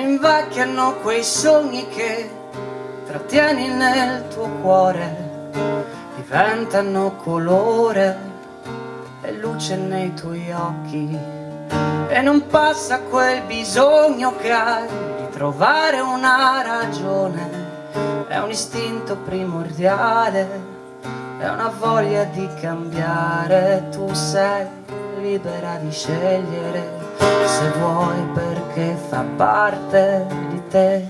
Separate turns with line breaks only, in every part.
invecchiano quei sogni che trattieni nel tuo cuore diventano colore e luce nei tuoi occhi. E non passa quel bisogno che hai di trovare una ragione è un istinto primordiale è una voglia di cambiare tu sei libera di scegliere se vuoi perché fa parte di te.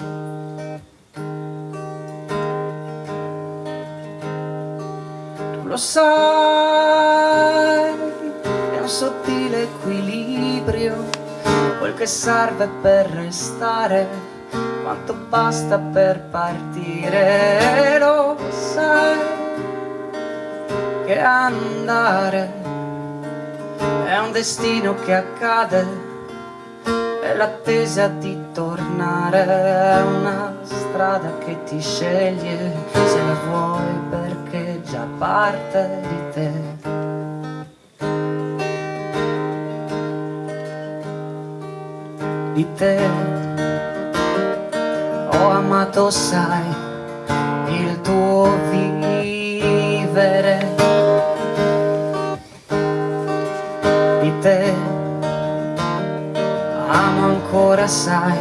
Tu lo sai è un sottile equilibrio quel che serve per restare quanto basta per partire. Lo sai che andare è un destino che accade, è l'attesa di tornare, è una strada che ti sceglie, se la vuoi perché già parte di te. Di te. Ho amato, sai, ancora sai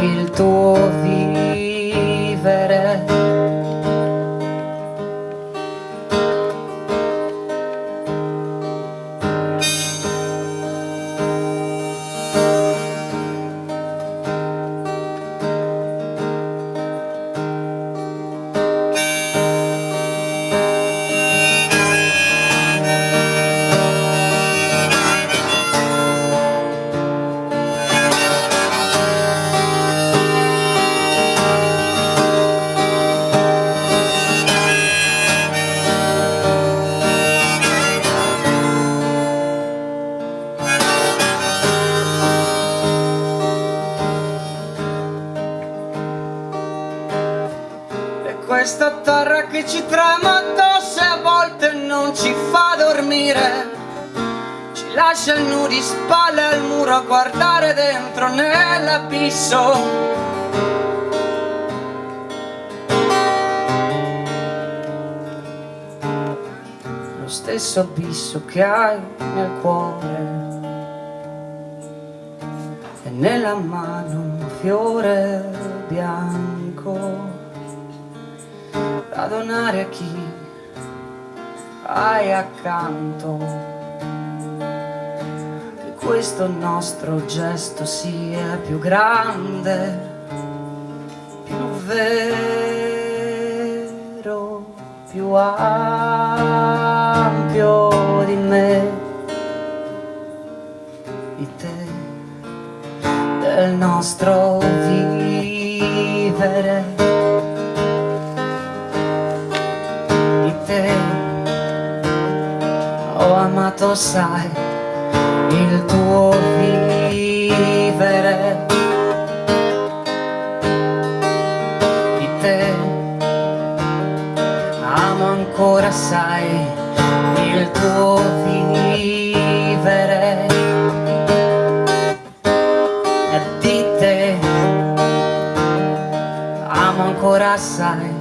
il tuo vivere questa terra che ci trema addosso e a volte non ci fa dormire. Ci lascia nudi spalle al muro a guardare dentro nell'abisso. Lo stesso abisso che hai nel cuore e nella mano un fiore bianco da donare a chi hai accanto. Che questo nostro gesto sia più grande più vero più ampio di me. Di te del nostro vivere tanto sai il tuo vivere. Di te amo ancora sai il tuo vivere. Di te amo ancora sai